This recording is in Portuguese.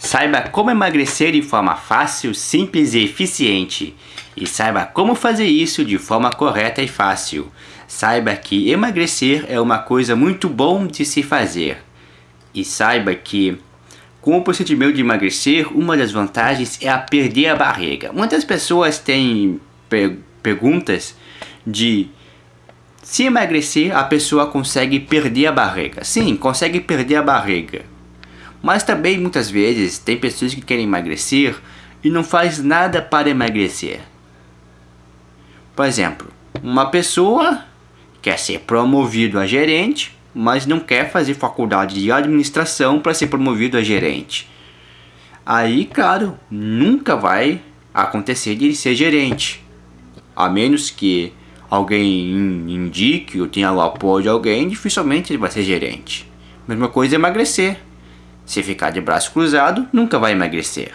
Saiba como emagrecer de forma fácil, simples e eficiente. E saiba como fazer isso de forma correta e fácil. Saiba que emagrecer é uma coisa muito bom de se fazer. E saiba que com o procedimento de emagrecer, uma das vantagens é a perder a barriga. Muitas pessoas têm per perguntas de se emagrecer a pessoa consegue perder a barriga. Sim, consegue perder a barriga. Mas também muitas vezes tem pessoas que querem emagrecer e não faz nada para emagrecer. Por exemplo, uma pessoa quer ser promovido a gerente, mas não quer fazer faculdade de administração para ser promovido a gerente. Aí, claro, nunca vai acontecer de ele ser gerente. A menos que alguém indique ou tenha o apoio de alguém, dificilmente ele vai ser gerente. Mesma coisa é emagrecer. Se ficar de braço cruzado, nunca vai emagrecer.